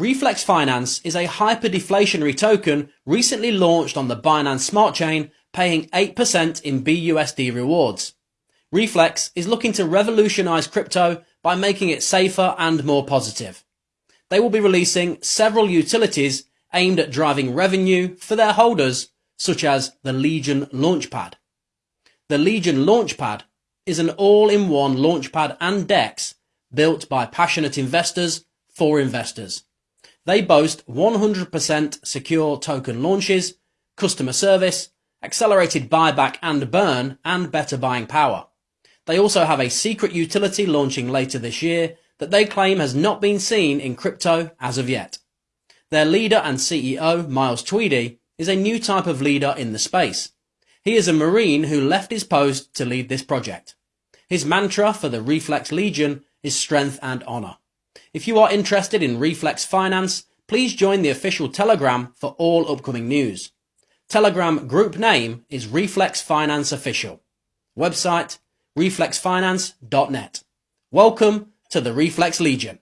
Reflex Finance is a hyperdeflationary token recently launched on the Binance Smart Chain, paying 8% in BUSD rewards. Reflex is looking to revolutionize crypto by making it safer and more positive. They will be releasing several utilities aimed at driving revenue for their holders, such as the Legion Launchpad. The Legion Launchpad is an all-in-one launchpad and DEX built by passionate investors for investors. They boast 100% secure token launches, customer service, accelerated buyback and burn, and better buying power. They also have a secret utility launching later this year that they claim has not been seen in crypto as of yet. Their leader and CEO, Miles Tweedy, is a new type of leader in the space. He is a Marine who left his post to lead this project. His mantra for the Reflex Legion is strength and honour. If you are interested in Reflex Finance, please join the official Telegram for all upcoming news. Telegram group name is Reflex Finance Official. Website reflexfinance.net. Welcome to the Reflex Legion.